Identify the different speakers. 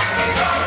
Speaker 1: Happy birthday.